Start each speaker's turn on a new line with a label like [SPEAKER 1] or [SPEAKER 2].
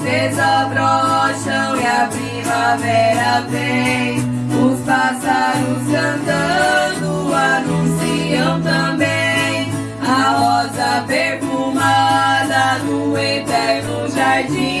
[SPEAKER 1] vezes abrocham e a primavera vem. Os pássaros cantando anunciam também a rosa perfumada do eterno jardim.